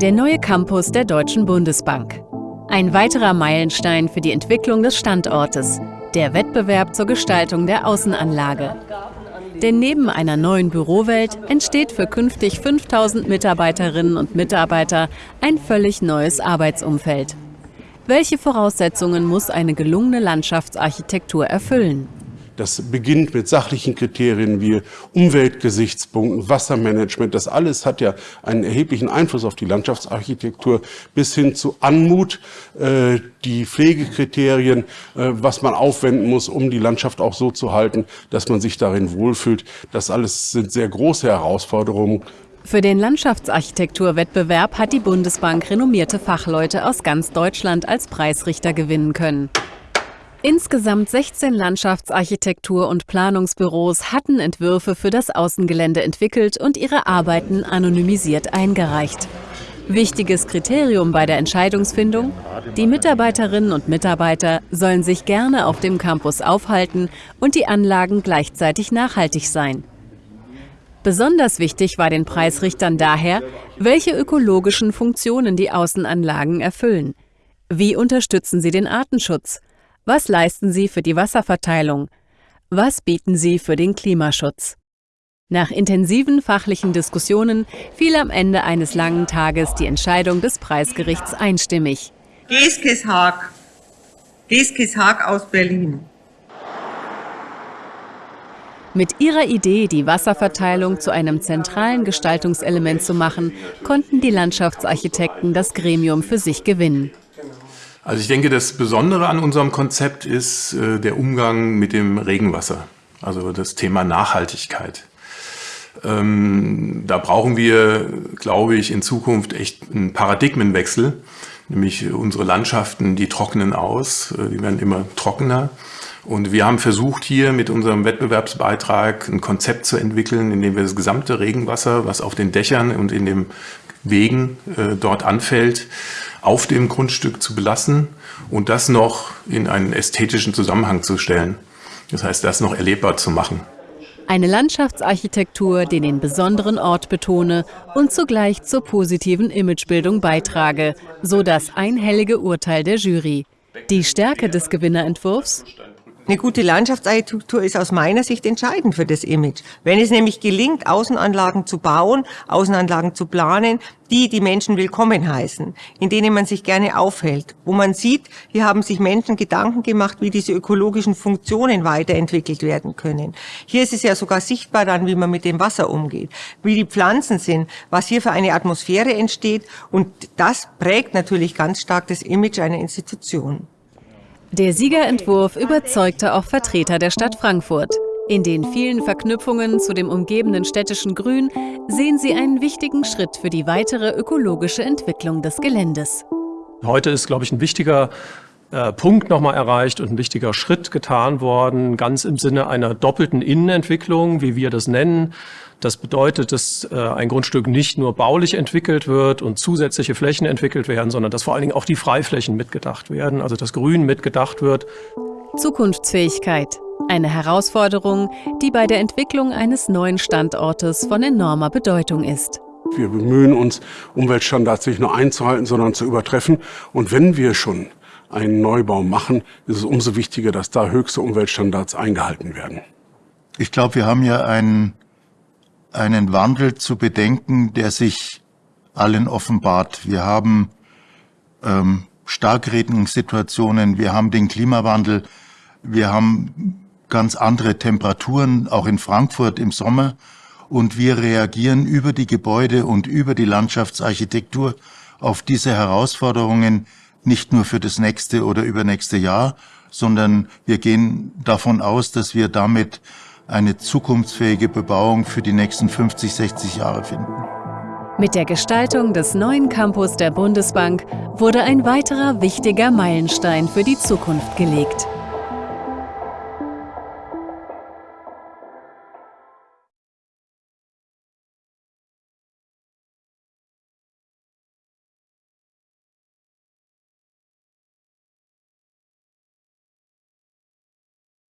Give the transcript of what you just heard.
Der neue Campus der Deutschen Bundesbank. Ein weiterer Meilenstein für die Entwicklung des Standortes, der Wettbewerb zur Gestaltung der Außenanlage. Denn neben einer neuen Bürowelt entsteht für künftig 5000 Mitarbeiterinnen und Mitarbeiter ein völlig neues Arbeitsumfeld. Welche Voraussetzungen muss eine gelungene Landschaftsarchitektur erfüllen? Das beginnt mit sachlichen Kriterien wie Umweltgesichtspunkten, Wassermanagement. Das alles hat ja einen erheblichen Einfluss auf die Landschaftsarchitektur bis hin zu Anmut, äh, die Pflegekriterien, äh, was man aufwenden muss, um die Landschaft auch so zu halten, dass man sich darin wohlfühlt. Das alles sind sehr große Herausforderungen. Für den Landschaftsarchitekturwettbewerb hat die Bundesbank renommierte Fachleute aus ganz Deutschland als Preisrichter gewinnen können. Insgesamt 16 Landschaftsarchitektur- und Planungsbüros hatten Entwürfe für das Außengelände entwickelt und ihre Arbeiten anonymisiert eingereicht. Wichtiges Kriterium bei der Entscheidungsfindung? Die Mitarbeiterinnen und Mitarbeiter sollen sich gerne auf dem Campus aufhalten und die Anlagen gleichzeitig nachhaltig sein. Besonders wichtig war den Preisrichtern daher, welche ökologischen Funktionen die Außenanlagen erfüllen. Wie unterstützen sie den Artenschutz? Was leisten sie für die Wasserverteilung? Was bieten sie für den Klimaschutz? Nach intensiven fachlichen Diskussionen fiel am Ende eines langen Tages die Entscheidung des Preisgerichts einstimmig. Geskes Haag. Geskes Haag aus Berlin. Mit ihrer Idee, die Wasserverteilung zu einem zentralen Gestaltungselement zu machen, konnten die Landschaftsarchitekten das Gremium für sich gewinnen. Also ich denke, das Besondere an unserem Konzept ist äh, der Umgang mit dem Regenwasser, also das Thema Nachhaltigkeit. Ähm, da brauchen wir, glaube ich, in Zukunft echt einen Paradigmenwechsel, nämlich unsere Landschaften, die trocknen aus, äh, die werden immer trockener. Und wir haben versucht, hier mit unserem Wettbewerbsbeitrag ein Konzept zu entwickeln, in dem wir das gesamte Regenwasser, was auf den Dächern und in den Wegen äh, dort anfällt, auf dem Grundstück zu belassen und das noch in einen ästhetischen Zusammenhang zu stellen. Das heißt, das noch erlebbar zu machen. Eine Landschaftsarchitektur, die den besonderen Ort betone und zugleich zur positiven Imagebildung beitrage, so das einhellige Urteil der Jury. Die Stärke des Gewinnerentwurfs? Eine gute Landschaftsarchitektur ist aus meiner Sicht entscheidend für das Image. Wenn es nämlich gelingt, Außenanlagen zu bauen, Außenanlagen zu planen, die die Menschen willkommen heißen, in denen man sich gerne aufhält, wo man sieht, hier haben sich Menschen Gedanken gemacht, wie diese ökologischen Funktionen weiterentwickelt werden können. Hier ist es ja sogar sichtbar dann, wie man mit dem Wasser umgeht, wie die Pflanzen sind, was hier für eine Atmosphäre entsteht und das prägt natürlich ganz stark das Image einer Institution. Der Siegerentwurf überzeugte auch Vertreter der Stadt Frankfurt. In den vielen Verknüpfungen zu dem umgebenden städtischen Grün sehen sie einen wichtigen Schritt für die weitere ökologische Entwicklung des Geländes. Heute ist, glaube ich, ein wichtiger äh, Punkt nochmal erreicht und ein wichtiger Schritt getan worden, ganz im Sinne einer doppelten Innenentwicklung, wie wir das nennen. Das bedeutet, dass äh, ein Grundstück nicht nur baulich entwickelt wird und zusätzliche Flächen entwickelt werden, sondern dass vor allen Dingen auch die Freiflächen mitgedacht werden, also das Grün mitgedacht wird. Zukunftsfähigkeit. Eine Herausforderung, die bei der Entwicklung eines neuen Standortes von enormer Bedeutung ist. Wir bemühen uns, Umweltstandards nicht nur einzuhalten, sondern zu übertreffen. Und wenn wir schon einen Neubau machen, ist es umso wichtiger, dass da höchste Umweltstandards eingehalten werden. Ich glaube, wir haben ja einen, einen Wandel zu bedenken, der sich allen offenbart. Wir haben ähm, Starkregenssituationen, wir haben den Klimawandel, wir haben ganz andere Temperaturen, auch in Frankfurt im Sommer. Und wir reagieren über die Gebäude und über die Landschaftsarchitektur auf diese Herausforderungen, nicht nur für das nächste oder übernächste Jahr, sondern wir gehen davon aus, dass wir damit eine zukunftsfähige Bebauung für die nächsten 50, 60 Jahre finden. Mit der Gestaltung des neuen Campus der Bundesbank wurde ein weiterer wichtiger Meilenstein für die Zukunft gelegt.